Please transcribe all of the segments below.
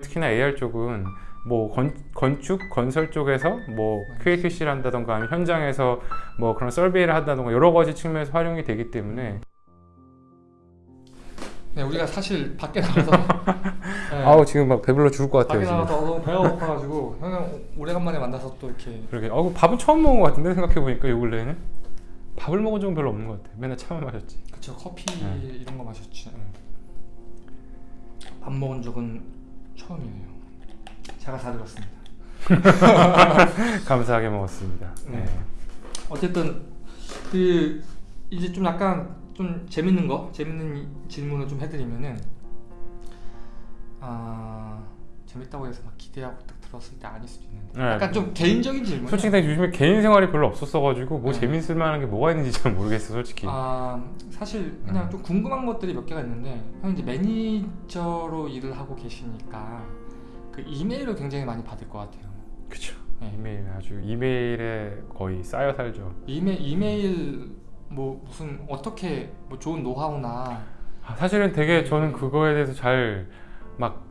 특히나 AR 쪽은 뭐 건, 건축, 건설 쪽에서 뭐 QAQC를 한다던가 아니면 현장에서 뭐 그런 서베이를 한다던가 여러 가지 측면에서 활용이 되기 때문에. 네, 우리가 사실 밖에 나가서 네, 아우 지금 막 배불러 죽을 것 같아요 밖에 나가서 너무 배가 고파가지고 형님 오래간만에 만나서 또 이렇게 그러게. 아우 밥은 처음 먹은 것 같은데 생각해 보니까 요 근래에는? 밥을 먹은 적은 별로 없는 것 같아. 맨날 차만 마셨지. 그쵸. 커피 네. 이런 거 마셨지. 밥 먹은 적은 처음이에요. 제가 다 들었습니다. 감사하게 먹었습니다 네. 네. 어쨌든 그 이제 좀 약간 좀 재밌는 거 재밌는 이- 질문을 좀 해드리면은 아 재밌다고 해서 막 기대하고 딱 들었을 때 아닐 수도 있는데 네. 약간 좀 개인적인 질문. 솔직히 나 요즘에 개인 생활이 별로 없었어가지고 뭐 네. 재밌을 만한 게 뭐가 있는지 잘 모르겠어 솔직히 아 사실 그냥 음. 좀 궁금한 것들이 몇 개가 있는데 형 이제 매니저로 일을 하고 계시니까 그 이메일을 굉장히 많이 받을 것 같아요. 그쵸 네. 이메일 아주 이메일에 거의 쌓여 살죠 이메 이메일 뭐 무슨 어떻게 뭐 좋은 노하우나 아, 사실은 되게 저는 그거에 대해서 잘 막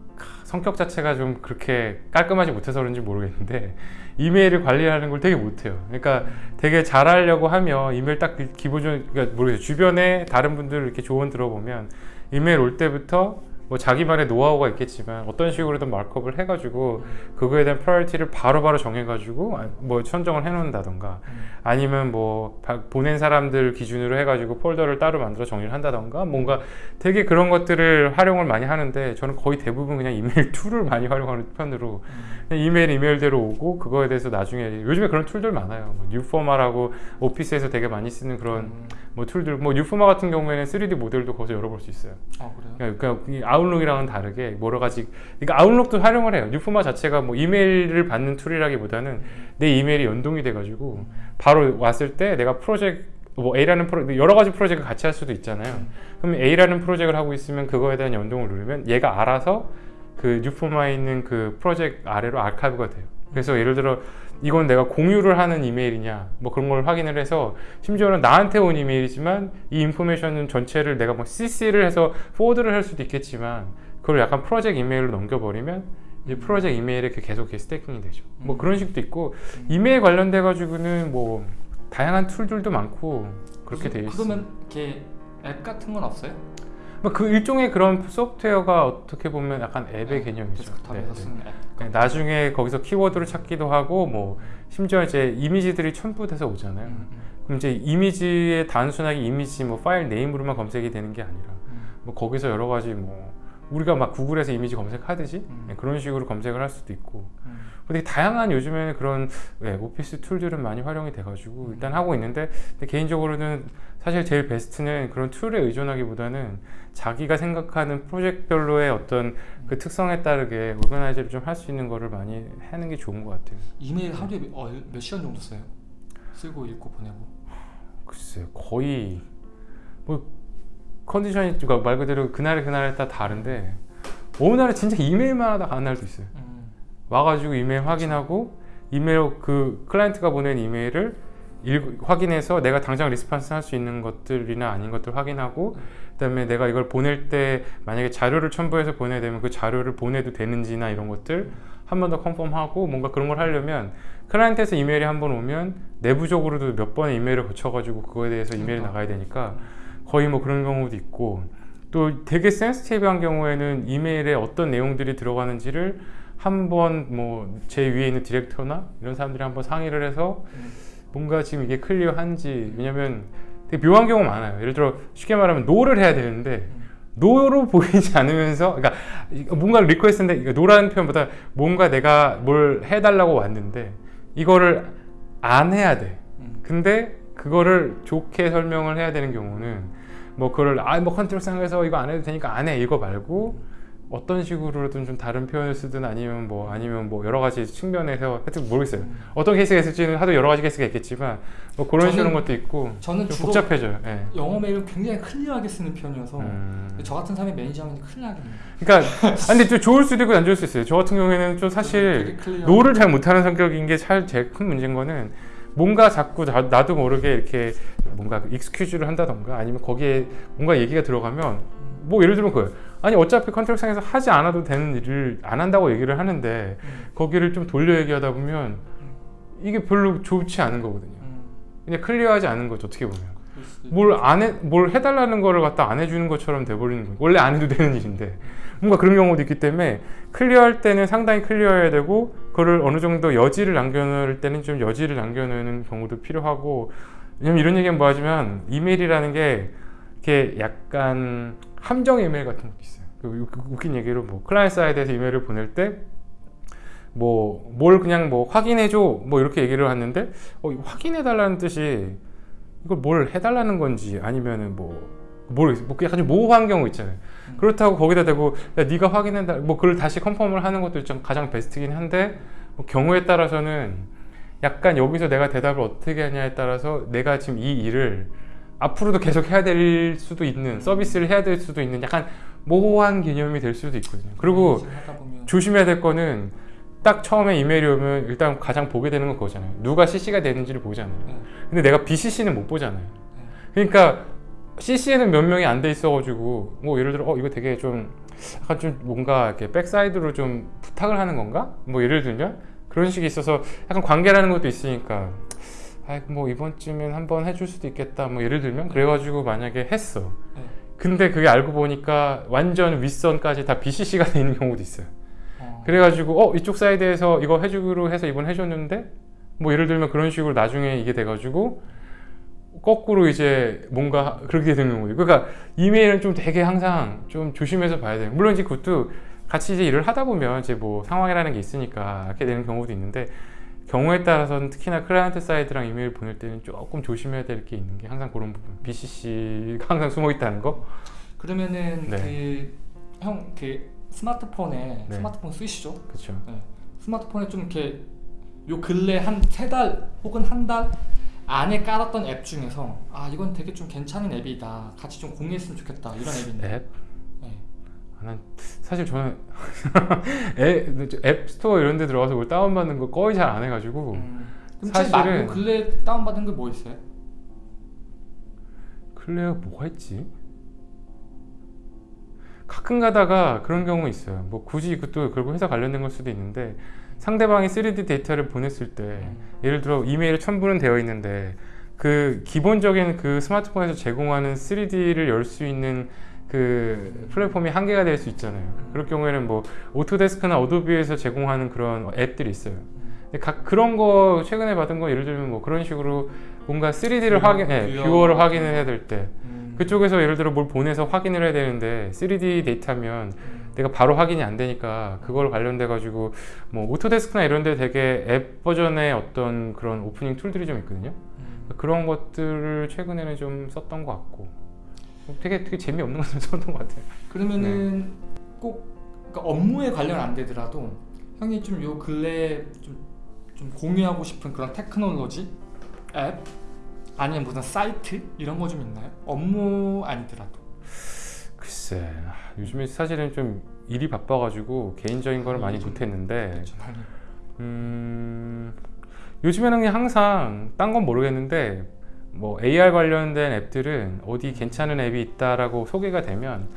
성격 자체가 좀 그렇게 깔끔하지 못해서 그런지 모르겠는데 이메일을 관리하는 걸 되게 못해요. 그러니까 되게 잘하려고 하면 이메일 딱 기본적으로 그러니까 모르겠어요. 주변에 다른 분들 이렇게 조언 들어보면 이메일 올 때부터 뭐 자기만의 노하우가 있겠지만 어떤 식으로든 markup을 해가지고 그거에 대한 priority를 바로바로 정해가지고 아, 뭐 선정을 해놓는다던가 아니면 뭐 바- 보낸 사람들 기준으로 해가지고 폴더를 따로 만들어 정리를 한다던가 뭔가 되게 그런 것들을 활용을 많이 하는데 저는 거의 대부분 그냥 이메일 툴을 많이 활용하는 편으로 이메일 이메일대로 오고 그거에 대해서 나중에 요즘에 그런 툴들 많아요 뭐 Newforma라고 오피스에서 되게 많이 쓰는 그런 음. 뭐 툴들 뭐 Newforma 같은 경우에는 3D 모델도 거기서 열어볼 수 있어요. 아 그래요? 그러니까, 그러니까 이 Outlook이랑은 다르게 여러 가지 그러니까 Outlook도 활용을 해요. Newforma 자체가 뭐 이메일을 받는 툴이라기보다는 내 이메일이 연동이 돼가지고 바로 왔을 때 내가 프로젝트 뭐 A라는 프로 여러 가지 프로젝트 같이 할 수도 있잖아요. 그럼 A라는 프로젝트를 하고 있으면 그거에 대한 연동을 누르면 얘가 알아서 그 Newforma에 있는 그 프로젝트 아래로 아카이브가 돼요. 그래서 예를 들어 이건 내가 공유를 하는 이메일이냐 뭐 그런 걸 확인을 해서 심지어는 나한테 온 이메일이지만 이 information은 전체를 내가 뭐 CC를 해서 forward를 할 수도 있겠지만 그걸 약간 프로젝트 이메일로 넘겨버리면 이제 프로젝트 이메일에 그 계속 stacking이 되죠 뭐 음. 그런 식도 있고 이메일 관련돼 가지고는 뭐 다양한 툴들도 많고 그렇게 돼 있어요 그러면 이렇게 앱 같은 건 없어요? 뭐그 일종의 그런 소프트웨어가 어떻게 보면 약간 앱의 네, 개념이죠 데스크탑에서 네, 네. 나중에 거기서 키워드를 찾기도 하고 뭐 심지어 이제 이미지들이 첨부돼서 오잖아요. 음, 음, 그럼 이제 이미지에 단순하게 이미지 뭐 file name으로만 검색이 되는 게 아니라 음. 뭐 거기서 여러 가지 뭐 우리가 막 구글에서 이미지 검색하듯이 음. 네, 그런 식으로 검색을 할 수도 있고 음. 근데 다양한 요즘에는 그런 네, 오피스 툴들은 많이 활용이 돼가지고 일단 하고 있는데 개인적으로는 사실 제일 베스트는 그런 툴에 의존하기보다는 자기가 생각하는 프로젝트별로의 어떤 그 특성에 따르게 오르가나이즈를 좀 할 수 있는 거를 많이 하는 게 좋은 것 같아요. 이메일 하루에 몇, 어, 몇 시간 정도 써요? 쓰고 읽고 보내고. 글쎄요 거의 뭐 컨디션이 그러니까 말 그대로 그날 그날에 따라 다른데 어느 날에 진짜 이메일만 하다 가는 날도 있어요. 음. 와가지고 이메일 확인하고 이메일 그 클라이언트가 보낸 이메일을 읽, 확인해서 내가 당장 response 할 수 있는 것들이나 아닌 것들 확인하고 그 다음에 내가 이걸 보낼 때 만약에 자료를 첨부해서 보내야 되면 그 자료를 보내도 되는지나 이런 것들 한 번 더 confirm하고 뭔가 그런 걸 하려면 클라이언트에서 이메일이 한 번 오면 내부적으로도 몇 번의 이메일을 거쳐가지고 그거에 대해서 이메일이 그러니까. 나가야 되니까 거의 뭐 그런 경우도 있고 또 되게 센스티브한 경우에는 이메일에 어떤 내용들이 들어가는지를 한번 뭐 제 위에 있는 디렉터나 이런 사람들이 한번 상의를 해서 음. 뭔가 지금 이게 clear한지 왜냐면 되게 묘한 경우 많아요 예를 들어 쉽게 말하면 no를 해야 되는데 음. no로 보이지 않으면서 그러니까 뭔가 request인데 no라는 표현보다 뭔가 내가 뭘 해달라고 왔는데 이거를 안 해야 돼 음. 근데 그거를 좋게 설명을 해야 되는 경우는 뭐 그걸 아뭐 컨트롤 상에서 이거 안 해도 되니까 안 해 이거 말고 어떤 식으로든 좀 다른 표현을 쓰든 아니면 뭐 아니면 뭐 여러 가지 측면에서 하여튼 모르겠어요 어떤 케이스가 있을지는 하도 여러 가지 케이스가 있겠지만 뭐 그런 저는- 식으로 것도 있고 저는 좀 복잡해져요 예. 영어 메일을 굉장히 clear하게 쓰는 편이어서 음. 저 같은 사람이 매니저하면 큰일 나겠네요. 그러니까 근데 좀 좋을 수도 있고 안 좋을 수 있어요 저 같은 경우에는 좀 사실. no를 잘 못하는 성격인 게 제일 큰 문제인 거는 뭔가 자꾸 나, 나도 모르게 이렇게 뭔가 excuse를 한다던가 아니면 거기에 뭔가 얘기가 들어가면 뭐 예를 들면 그거예요 아니 어차피 컨트랙상에서 하지 않아도 되는 일을 안 한다고 얘기를 하는데 음. 거기를 좀 돌려 얘기하다 보면 이게 별로 좋지 않은 거거든요. 음. 그냥 클리어하지 않은 거죠 어떻게 보면. 그럴 수도 뭘안 해, 뭘 해달라는 거를 갖다 안 해주는 것처럼 돼버리는 거예요. 원래 안 해도 되는 일인데. 뭔가 그런 경우도 있기 때문에 클리어할 때는 상당히 클리어해야 되고, 그거를 어느 정도 여지를 남겨놓을 때는 좀 여지를 남겨놓는 경우도 필요하고, 왜냐면 이런 얘기는 뭐 하지만 이메일이라는 게 이렇게 약간 함정 이메일 같은 것도 있어요. 그 우- 웃긴 얘기로 뭐 client side에서 이메일을 보낼 때 뭐 뭘 그냥 뭐 확인해줘 뭐 이렇게 얘기를 하는데 어, 확인해달라는 뜻이 이걸 뭘 해달라는 건지 아니면은 뭐 모르겠어요. 뭐 약간 좀 모호한 경우 있잖아요. 음. 그렇다고 거기다 대고 야 네가 확인해달 뭐 그걸 다시 confirm을 하는 것도 좀 가장 베스트긴 한데 뭐 경우에 따라서는 약간 여기서 내가 대답을 어떻게 하냐에 따라서 내가 지금 이 일을 앞으로도 계속 해야 될 수도 있는 서비스를 해야 될 수도 있는 약간 모호한 개념이 될 수도 있거든요. 그리고 보면 조심해야 될 거는 딱 처음에 이메일이 오면 일단 가장 보게 되는 건 그거잖아요. 누가 CC가 되는지를 보잖아요. 네. 근데 내가 BCC는 못 보잖아요. 그러니까 CC에는 몇 명이 안 돼 있어가지고 뭐 예를 들어 어 이거 되게 좀 약간 좀 뭔가 이렇게 backside로 좀 부탁을 하는 건가? 뭐 예를 들면 그런 식이 있어서 약간 관계라는 것도 있으니까 아이고 뭐 이번쯤엔 한번 해줄 수도 있겠다 뭐 예를 들면 그래가지고 만약에 했어. 네. 근데 그게 알고 보니까 완전 윗선까지 다 BCC가 돼 있는 경우도 있어요. 어. 그래가지고 어 이쪽 side에서 이거 해주기로 해서 이번 해줬는데 뭐 예를 들면 그런 식으로 나중에 이게 돼가지고 거꾸로 이제 뭔가 그렇게 되는 거예요. 그러니까 이메일은 좀 되게 항상 좀 조심해서 봐야 돼요. 물론 이제 그것도 같이 이제 일을 하다 보면 이제 뭐 상황이라는 게 있으니까 이렇게 되는 경우도 있는데 경우에 따라서는 특히나 client side랑 이메일 보낼 때는 조금 조심해야 될 게 있는 게 항상 그런 부분. BCC가 항상 숨어 있다는 거. 그러면은 네. 그형그 스마트폰에 네. 스마트폰 쓰시죠? 그렇죠. 네. 스마트폰에 좀 이렇게 요 근래 한 세 달 혹은 한 달 안에 깔았던 앱 중에서 아 이건 되게 좀 괜찮은 앱이다 같이 좀 공유했으면 좋겠다 이런 있나요? 앱. 네. 아, 난 사실 저는 앱, App Store 이런 데 들어가서 뭘 다운받는 거 거의 잘 안 해가지고 음. 그럼 사실은- 요 근래 다운받은 게 뭐 있어요? 클레어 뭐가 있지? 가끔 가다가 그런 경우 있어요. 뭐 굳이 그것도 결국 회사 관련된 걸 수도 있는데 상대방이 3D 데이터를 보냈을 때 음. 예를 들어 이메일 첨부는 되어 있는데 그 기본적인 그 스마트폰에서 제공하는 3D를 열 수 있는 그 플랫폼이 한계가 될 수 있잖아요. 그럴 경우에는 뭐 Autodesk나 Adobe에서 제공하는 그런 앱들이 있어요. 근데 각 그런 거 최근에 받은 거 예를 들면 뭐 그런 식으로 뭔가 3D를 viewer, 확인, 예, viewer. viewer를 확인을 해야 될때 음. 그쪽에서 예를 들어 뭘 보내서 확인을 해야 되는데 3D 데이터면 음. 내가 바로 확인이 안 되니까 그걸 관련돼 가지고 뭐 오토데스크나 이런 데 되게 앱 버전의 어떤 그런 opening tool들이 좀 있거든요. 음. 그런 것들을 최근에는 좀 썼던 것 같고 되게 되게 재미없는 것좀 썼던 것 같아요. 그러면은 네. 꼭 그러니까 업무에 관련 안 되더라도 형이 좀 요 근래 좀, 좀 공유하고 싶은 그런 테크놀로지 앱 아니면 무슨 사이트 이런 거 좀 있나요? 업무 아니더라도 글쎄 아, 요즘에 사실은 좀 일이 바빠가지고 개인적인 거를 많이 요즘- 못했는데. 음, 요즘에는 그냥 항상 딴 건 모르겠는데 뭐 AR 관련된 앱들은 어디 괜찮은 앱이 있다라고 소개가 되면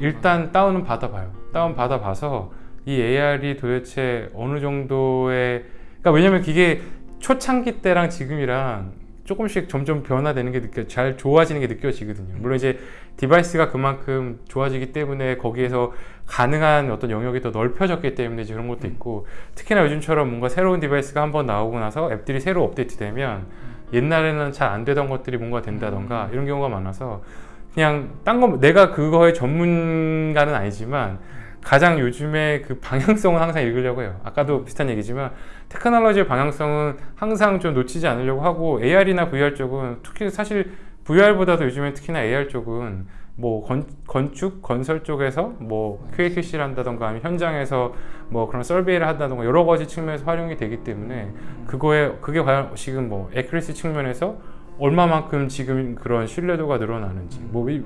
일단 다운은 받아봐요. 다운 받아봐서 이 AR이 도대체 어느 정도의 그러니까 왜냐면 이게 초창기 때랑 지금이랑 조금씩 점점 변화되는 게 느껴 잘 좋아지는 게 느껴지거든요. 물론 이제 device가 그만큼 좋아지기 때문에 거기에서 가능한 어떤 영역이 더 넓혀졌기 때문에 그런 것도 음. 있고 특히나 요즘처럼 뭔가 새로운 device가 한번 나오고 나서 앱들이 새로 업데이트되면 옛날에는 잘 안 되던 것들이 뭔가 된다던가 음. 이런 경우가 많아서 그냥 딴 거 내가 그거의 전문가는 아니지만 가장 요즘에 그 방향성은 항상 읽으려고 해요. 아까도 비슷한 얘기지만 테크놀로지의 방향성은 항상 좀 놓치지 않으려고 하고 AR이나 VR 쪽은 특히 사실 VR보다도 요즘엔 특히나 AR 쪽은 뭐 건, 건축 건설 쪽에서 뭐 QAQC를 한다던가 아니면 현장에서 뭐 그런 설베이를 한다던가 여러 가지 측면에서 활용이 되기 때문에 그거에 그게 과연 지금 뭐 에크리시 측면에서 얼마만큼 지금 그런 신뢰도가 늘어나는지 뭐왜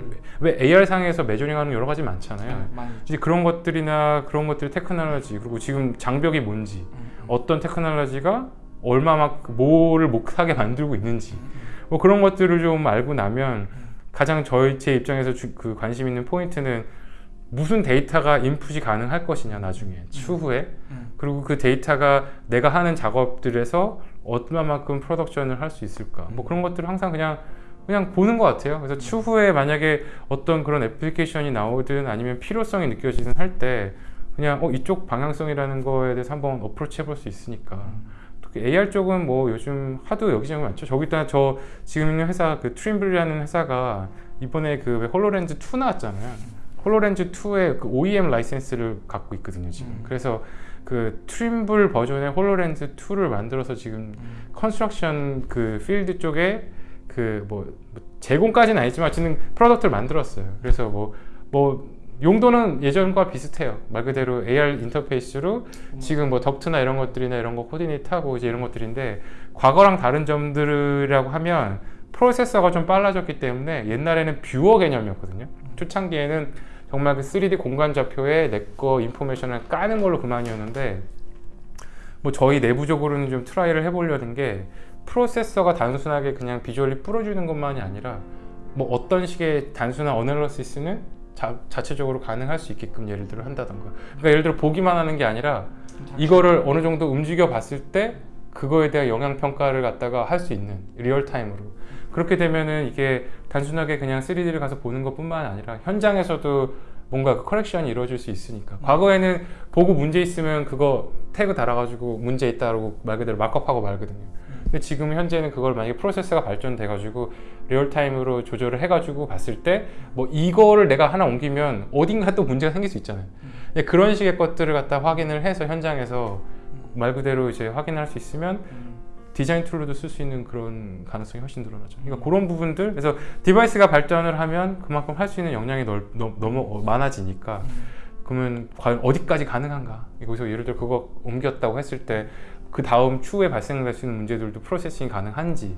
AR 상에서 메저링하는 여러 가지 많잖아요. 있죠. 이제 그런 것들이나 그런 것들 테크놀로지 그리고 지금 장벽이 뭔지 음. 어떤 테크놀로지가 얼마만큼 뭐를 못하게 만들고 있는지 뭐 그런 것들을 좀 알고 나면 가장 저희 제 입장에서 주- 그 관심 있는 포인트는 무슨 데이터가 인풋이 가능할 것이냐 나중에 추후에. 음. 그리고 그 데이터가 내가 하는 작업들에서 얼마만큼 프로덕션을 할 수 있을까. 뭐 그런 것들을 항상 그냥 그냥 보는 것 같아요. 그래서 추후에 만약에 어떤 그런 애플리케이션이 나오든 아니면 필요성이 느껴지든 할 때 그냥 어 이쪽 방향성이라는 거에 대해서 한번 approach 해볼 수 있으니까. 특히 AR 쪽은 뭐 요즘 하도 여기저기 많죠 저기 있다 저 지금 있는 회사 그 트림블이라는 회사가 이번에 그 홀로렌즈 2 나왔잖아요 홀로렌즈 2의 그 OEM 라이센스를 갖고 있거든요 지금 음. 그래서 그 트림블 버전의 홀로렌즈 2를 만들어서 지금 음. construction 그 필드 쪽에 그 뭐 제공까지는 아니지만 어쨌든 product를 만들었어요. 그래서 뭐뭐 용도는 예전과 비슷해요. 말 그대로 AR 인터페이스로 지금 뭐 덕트나 이런 것들이나 이런 거 코디네이트하고 이제 이런 것들인데 과거랑 다른 점들이라고 하면 프로세서가 좀 빨라졌기 때문에 옛날에는 viewer 개념이었거든요. 초창기에는 정말 그 3D 공간 좌표에 내 거 information을 까는 걸로 그만이었는데 뭐 저희 내부적으로는 좀 try를 해보려는 게 프로세서가 단순하게 그냥 visually 뿌려주는 것만이 아니라 뭐 어떤 식의 단순한 analysis는 자, 자체적으로 가능할 수 있게끔 예를 들어 한다던가 그러니까 예를 들어 보기만 하는 게 아니라 이거를 어느 정도 움직여 봤을 때 그거에 대한 영향 평가를 갖다가 할 수 있는 real-time으로. 그렇게 되면은 이게 단순하게 그냥 3D를 가서 보는 것 뿐만 아니라 현장에서도 뭔가 그 correction이 이루어질 수 있으니까. 과거에는 보고 문제 있으면 그거 태그 달아가지고 문제 있다고 말 그대로 markup하고 말거든요 근데 지금 현재는 그걸 만약에 프로세스가 발전돼 가지고 real-time으로 조절을 해 가지고 봤을 때 뭐 이거를 내가 하나 옮기면 어딘가 또 문제가 생길 수 있잖아요 근데 그런 식의 것들을 갖다 확인을 해서 현장에서 말 그대로 이제 확인할 수 있으면 음. 디자인 tool로도 쓸 수 있는 그런 가능성이 훨씬 늘어나죠. 그러니까 그런 부분들 그래서 device가 발전을 하면 그만큼 할 수 있는 역량이 넓, 너무, 너무 많아지니까 그러면 과연 어디까지 가능한가? 여기서 예를 들어 그거 옮겼다고 했을 때 그 다음 추후에 발생될 수 있는 문제들도 프로세싱이 가능한지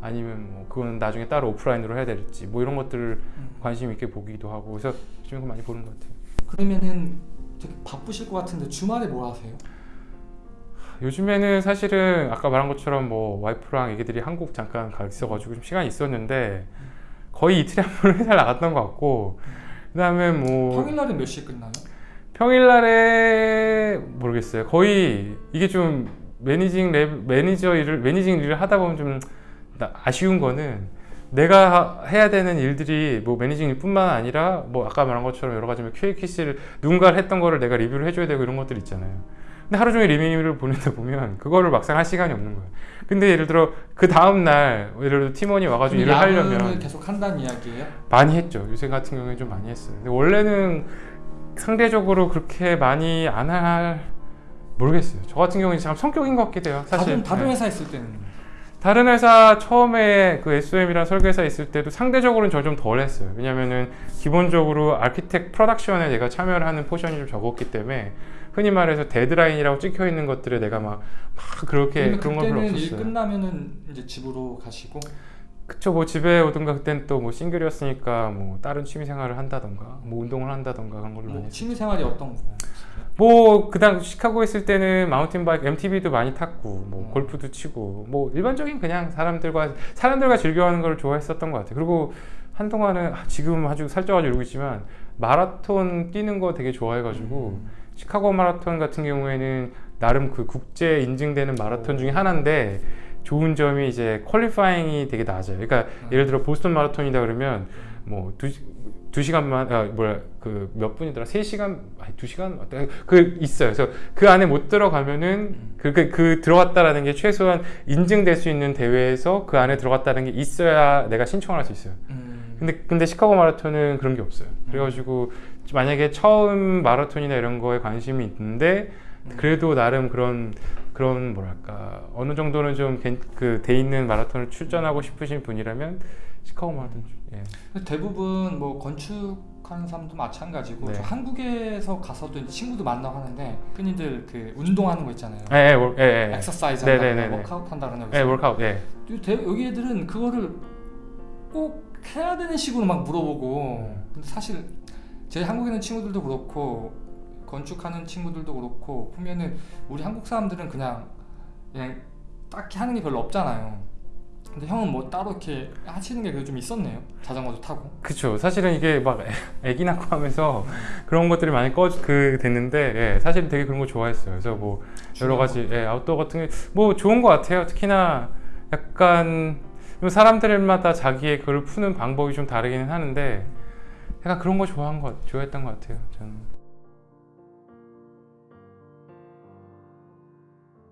아니면 뭐 그건 나중에 따로 오프라인으로 해야 될지 뭐 이런 것들을 관심 있게 보기도 하고 그래서 요즘 거 많이 보는 것 같아요. 그러면은 되게 바쁘실 것 같은데 주말에 뭐 하세요? 요즘에는 사실은 아까 말한 것처럼 뭐 와이프랑 애기들이 한국 잠깐 가 있어가지고 좀 시간이 있었는데 거의 이틀에 한 번 회사를 나갔던 것 같고 그 다음에 뭐 평일날은 몇 시에 끝나요? 평일날에 모르겠어요. 거의 이게 좀 managing lab 매니저 일을 managing 일을 하다 보면 좀 나- 아쉬운 거는 내가 해야 되는 일들이 뭐 managing 일뿐만 아니라 뭐 아까 말한 것처럼 여러 가지 뭐 QA QC를 누군가 했던 거를 내가 리뷰를 해줘야 되고 이런 것들 있잖아요. 근데 하루 종일 리뷰를 보내다 보면 그거를 막상 할 시간이 없는 거예요. 근데 예를 들어 그 다음 날 예를 들어 팀원이 와가지고 일을 하려면 계속 한다는 이야기예요? 많이 했죠. 요새 같은 경우에 좀 많이 했어요. 근데 원래는 상대적으로 그렇게 많이 안 할 모르겠어요. 저 같은 경우는 참 성격인 것 같기도 해요. 사실 다른 다른 네. 회사 있을 때는 다른 회사 처음에 그 SOM이랑 설계사 있을 때도 상대적으로는 저 좀 덜 했어요. 왜냐면은 기본적으로 architect production에 내가 참여를 하는 포션이 좀 적었기 때문에 흔히 말해서 데드라인이라고 찍혀 있는 것들에 내가 막, 막 그렇게 그런 건 별로 그때는 일 없었어요. 끝나면은 이제 집으로 가시고 그쵸 뭐 집에 오든가 그땐 또 뭐 싱글이었으니까 뭐 다른 취미 생활을 한다던가 뭐 운동을 한다던가 그런 걸로 뭐. 취미 생활이 어떤 거? 뭐 그당 시카고 있을 때는 마운틴 바이크 MTB도 많이 탔고 뭐 음. 골프도 치고 뭐 일반적인 그냥 사람들과 사람들과 즐겨하는 걸 좋아했었던 것 같아요. 그리고 한동안은 아, 지금 아주 살쪄가지고 이러고 있지만 마라톤 뛰는 거 되게 좋아해가지고 음. 시카고 마라톤 같은 경우에는 나름 그 국제 인증되는 마라톤 중에 하나인데 좋은 점이 이제 퀄리파잉이 되게 낮아요. 그러니까 예를 들어 보스턴 마라톤이다 그러면 뭐 두 두 시간만 아 뭐야 그 몇 분이더라 세 시간 아니 두 시간 그 있어요. 그래서 그 안에 못 들어가면은 그, 그, 그 들어갔다라는 게 최소한 인증될 수 있는 대회에서 그 안에 들어갔다는 게 있어야 내가 신청을 할 수 있어요. 음. 근데 근데 시카고 마라톤은 그런 게 없어요. 그래가지고 만약에 처음 마라톤이나 이런 거에 관심이 있는데 그래도 나름 그런 그런 뭐랄까 어느 정도는 좀그돼 있는 마라톤을 출전하고 싶으신 분이라면 시카고 마라톤 좀, 예. 대부분 뭐 건축하는 사람도 마찬가지고 네. 저 한국에서 가서도 친구도 만나고 하는데 흔히들 그 운동하는 거 있잖아요. 예, 예, 월- 예, 예. 엑서사이즈 네, 한다거나 네, 네, 네. 워크아웃 한다거나 예, workout, 예. 대- 여기 애들은 그거를 꼭 해야 되는 식으로 막 물어보고 음. 근데 사실 제 한국에 있는 친구들도 그렇고 건축하는 친구들도 그렇고 보면은 우리 한국 사람들은 그냥 그냥 딱히 하는 게 별로 없잖아요. 근데 형은 뭐 따로 이렇게 하시는 게 그래도 좀 있었네요. 자전거도 타고. 그쵸. 사실은 이게 막 애- 애기 낳고 하면서 그런 것들이 많이 꺼, 그, 됐는데, 예, 사실 되게 그런 거 좋아했어요. 그래서 뭐, 여러 가지, 예, 아웃도어 같은 게, 뭐, 좋은 것 같아요. 특히나 약간, 좀 사람들마다 자기의 그걸 푸는 방법이 좀 다르기는 하는데, 약간 그런 거 좋아한 것, 좋아했던 것 같아요. 저는.